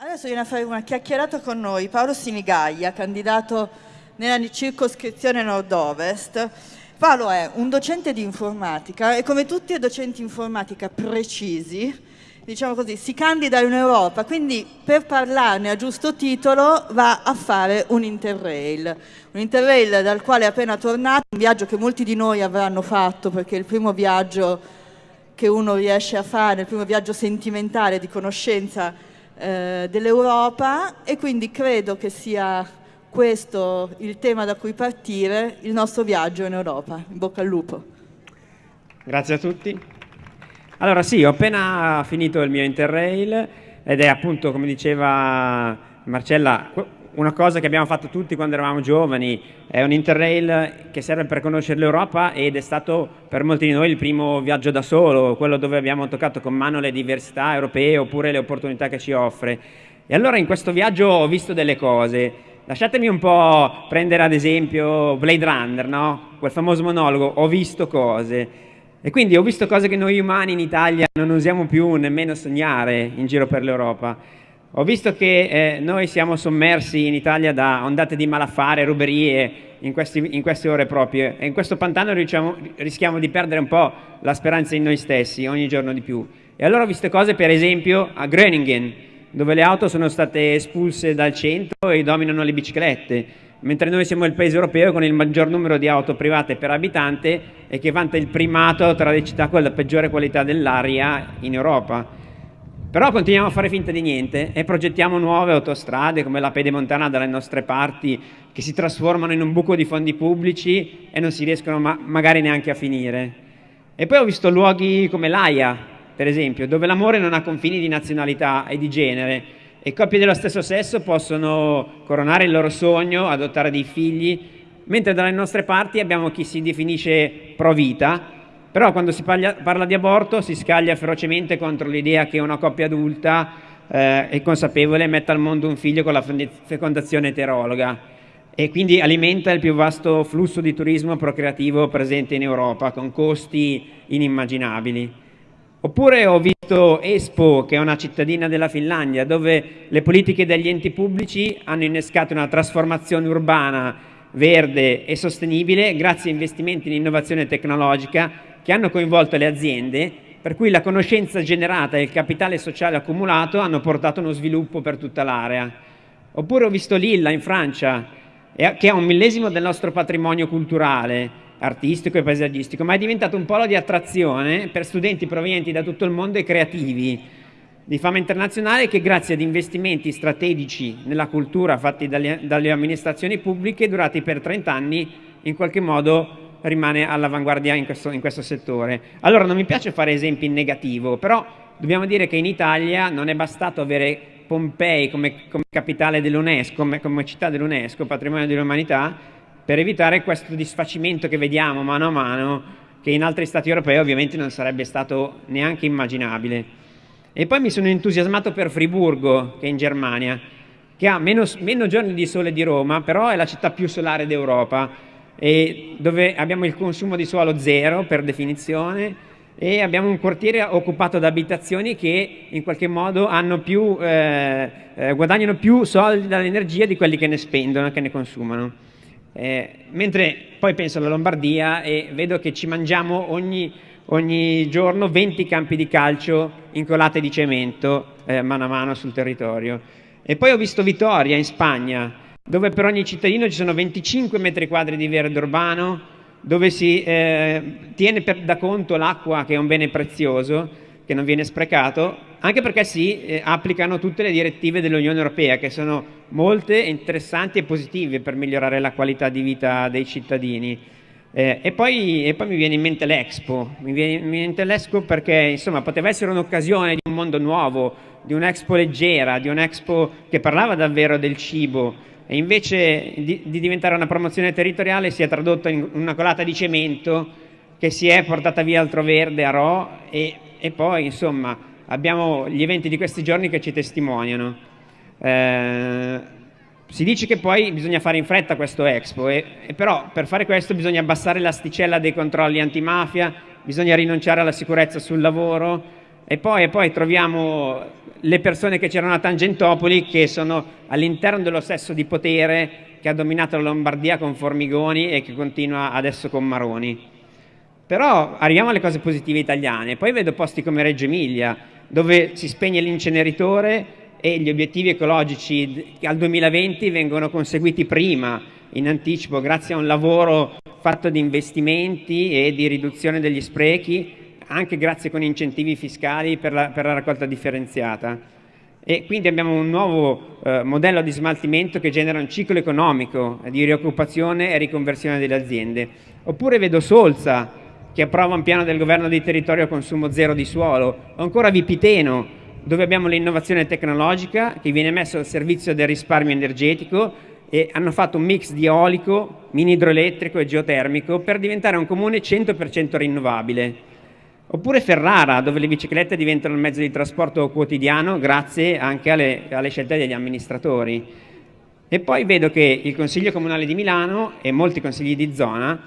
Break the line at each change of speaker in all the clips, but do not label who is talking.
Adesso viene a fare una chiacchierata con noi Paolo Sinigaglia, candidato nella circoscrizione nord-ovest. Paolo è un docente di informatica e come tutti i docenti informatica precisi, diciamo così, si candida in Europa, quindi per parlarne a giusto titolo va a fare un interrail. Un interrail dal quale è appena tornato, un viaggio che molti di noi avranno fatto perché il primo viaggio che uno riesce a fare, il primo viaggio sentimentale di conoscenza eh, dell'Europa e quindi credo che sia questo il tema da cui partire il nostro viaggio in Europa. In bocca al lupo.
Grazie a tutti. Allora sì, ho appena finito il mio Interrail ed è appunto, come diceva Marcella, una cosa che abbiamo fatto tutti quando eravamo giovani, è un interrail che serve per conoscere l'Europa ed è stato per molti di noi il primo viaggio da solo, quello dove abbiamo toccato con mano le diversità europee oppure le opportunità che ci offre. E allora in questo viaggio ho visto delle cose. Lasciatemi un po' prendere ad esempio Blade Runner, no? quel famoso monologo, ho visto cose. E quindi ho visto cose che noi umani in Italia non usiamo più nemmeno sognare in giro per l'Europa. Ho visto che eh, noi siamo sommersi in Italia da ondate di malaffare, ruberie in, questi, in queste ore proprie e in questo pantano diciamo, rischiamo di perdere un po' la speranza in noi stessi ogni giorno di più. E allora ho visto cose per esempio a Groningen, dove le auto sono state espulse dal centro e dominano le biciclette, mentre noi siamo il paese europeo con il maggior numero di auto private per abitante e che vanta il primato tra le città con la peggiore qualità dell'aria in Europa. Però continuiamo a fare finta di niente e progettiamo nuove autostrade come la pedemontana dalle nostre parti che si trasformano in un buco di fondi pubblici e non si riescono ma magari neanche a finire. E poi ho visto luoghi come l'AIA, per esempio, dove l'amore non ha confini di nazionalità e di genere e coppie dello stesso sesso possono coronare il loro sogno, adottare dei figli, mentre dalle nostre parti abbiamo chi si definisce pro vita però quando si parla, parla di aborto si scaglia ferocemente contro l'idea che una coppia adulta eh, è consapevole metta al mondo un figlio con la fecondazione eterologa e quindi alimenta il più vasto flusso di turismo procreativo presente in Europa con costi inimmaginabili. Oppure ho visto Espo, che è una cittadina della Finlandia, dove le politiche degli enti pubblici hanno innescato una trasformazione urbana verde e sostenibile grazie a investimenti in innovazione tecnologica che hanno coinvolto le aziende, per cui la conoscenza generata e il capitale sociale accumulato hanno portato uno sviluppo per tutta l'area. Oppure ho visto Lilla in Francia, che è un millesimo del nostro patrimonio culturale, artistico e paesaggistico, ma è diventato un polo di attrazione per studenti provenienti da tutto il mondo e creativi, di fama internazionale che grazie ad investimenti strategici nella cultura fatti dalle, dalle amministrazioni pubbliche durati per 30 anni in qualche modo rimane all'avanguardia in in questo settore. Allora non mi piace fare esempi in negativo, però dobbiamo dire che in Italia non è bastato avere Pompei come, come capitale dell'UNESCO, come, come città dell'UNESCO, patrimonio dell'umanità, per evitare questo disfacimento che vediamo mano a mano, che in altri stati europei ovviamente non sarebbe stato neanche immaginabile. E poi mi sono entusiasmato per Friburgo, che è in Germania, che ha meno, meno giorni di sole di Roma, però è la città più solare d'Europa e dove abbiamo il consumo di suolo zero per definizione e abbiamo un quartiere occupato da abitazioni che in qualche modo più, eh, eh, guadagnano più soldi dall'energia di quelli che ne spendono, che ne consumano. Eh, mentre poi penso alla Lombardia e vedo che ci mangiamo ogni, ogni giorno 20 campi di calcio incolate di cemento eh, mano a mano sul territorio. E poi ho visto Vitoria in Spagna, dove per ogni cittadino ci sono 25 metri quadri di verde urbano, dove si eh, tiene per, da conto l'acqua che è un bene prezioso, che non viene sprecato, anche perché si eh, applicano tutte le direttive dell'Unione Europea, che sono molte, interessanti e positive per migliorare la qualità di vita dei cittadini. Eh, e, poi, e, poi, mi viene in mente l'Expo, mi viene in mente l'Expo perché insomma poteva essere un'occasione di un mondo nuovo, di un'Expo leggera, di un'Expo che parlava davvero del cibo, e invece di, di, diventare una promozione territoriale si è tradotto in una colata di cemento che si è portata via altro verde a Ro e, e poi insomma abbiamo gli eventi di questi giorni che ci testimoniano. Eh, si dice che poi bisogna fare in fretta questo Expo, e, e però per fare questo bisogna abbassare l'asticella dei controlli antimafia, bisogna rinunciare alla sicurezza sul lavoro, e poi, e poi troviamo le persone che c'erano a Tangentopoli che sono all'interno dello stesso di potere che ha dominato la Lombardia con Formigoni e che continua adesso con Maroni. Però arriviamo alle cose positive italiane, poi vedo posti come Reggio Emilia, dove si spegne l'inceneritore e gli obiettivi ecologici al 2020 vengono conseguiti prima, in anticipo, grazie a un lavoro fatto di investimenti e di riduzione degli sprechi anche grazie con incentivi fiscali per la, per la raccolta differenziata. E quindi abbiamo un nuovo eh, modello di smaltimento che genera un ciclo economico di rioccupazione e riconversione delle aziende. Oppure vedo Solza, che approva un piano del governo di territorio a consumo zero di suolo, o ancora Vipiteno, dove abbiamo l'innovazione tecnologica che viene messa al servizio del risparmio energetico e hanno fatto un mix di eolico, mini idroelettrico e geotermico per diventare un comune 100% rinnovabile. Oppure Ferrara, dove le biciclette diventano il mezzo di trasporto quotidiano grazie anche alle, alle scelte degli amministratori. E poi vedo che il Consiglio Comunale di Milano e molti consigli di zona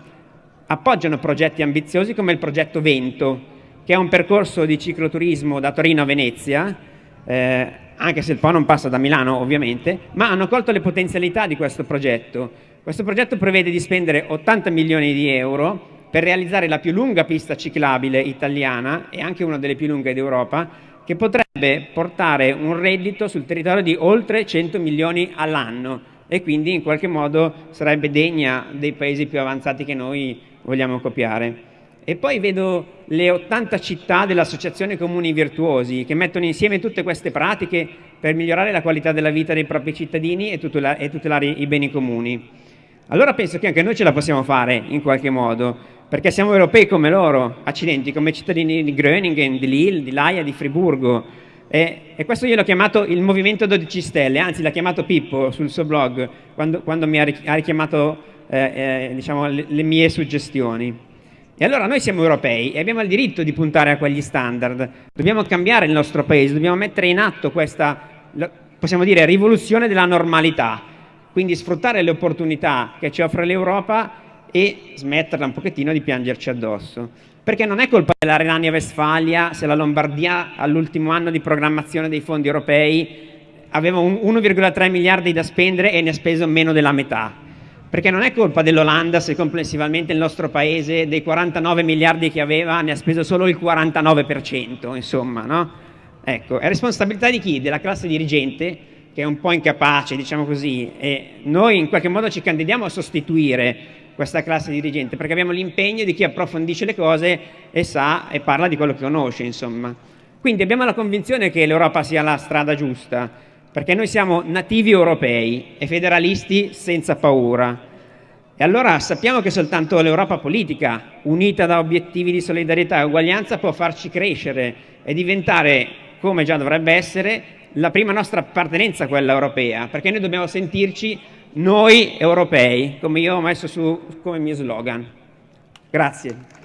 appoggiano progetti ambiziosi come il progetto Vento, che è un percorso di cicloturismo da Torino a Venezia, eh, anche se il Po non passa da Milano ovviamente, ma hanno colto le potenzialità di questo progetto. Questo progetto prevede di spendere 80 milioni di euro per realizzare la più lunga pista ciclabile italiana e anche una delle più lunghe d'Europa, che potrebbe portare un reddito sul territorio di oltre 100 milioni all'anno e quindi in qualche modo sarebbe degna dei paesi più avanzati che noi vogliamo copiare. E poi vedo le 80 città dell'Associazione Comuni Virtuosi che mettono insieme tutte queste pratiche per migliorare la qualità della vita dei propri cittadini e tutelare i beni comuni. Allora penso che anche noi ce la possiamo fare in qualche modo perché siamo europei come loro, accidenti, come cittadini di Groningen, di Lille, di Laia, di Friburgo. E, e questo io l'ho chiamato il movimento 12 stelle, anzi l'ha chiamato Pippo sul suo blog, quando, quando mi ha richiamato eh, eh, diciamo, le, le mie suggestioni. E allora noi siamo europei e abbiamo il diritto di puntare a quegli standard. Dobbiamo cambiare il nostro paese, dobbiamo mettere in atto questa, possiamo dire, rivoluzione della normalità. Quindi sfruttare le opportunità che ci offre l'Europa e smetterla un pochettino di piangerci addosso. Perché non è colpa della Renania-Vestfalia se la Lombardia all'ultimo anno di programmazione dei fondi europei aveva 1,3 miliardi da spendere e ne ha speso meno della metà. Perché non è colpa dell'Olanda se complessivamente il nostro paese dei 49 miliardi che aveva ne ha speso solo il 49%, insomma, no? Ecco, è responsabilità di chi? Della classe dirigente che è un po' incapace, diciamo così, e noi in qualche modo ci candidiamo a sostituire questa classe dirigente, perché abbiamo l'impegno di chi approfondisce le cose e sa e parla di quello che conosce, insomma. Quindi abbiamo la convinzione che l'Europa sia la strada giusta, perché noi siamo nativi europei e federalisti senza paura. E allora sappiamo che soltanto l'Europa politica, unita da obiettivi di solidarietà e uguaglianza, può farci crescere e diventare, come già dovrebbe essere, la prima nostra appartenenza quella europea, perché noi dobbiamo sentirci noi europei, come io ho messo su come mio slogan. Grazie.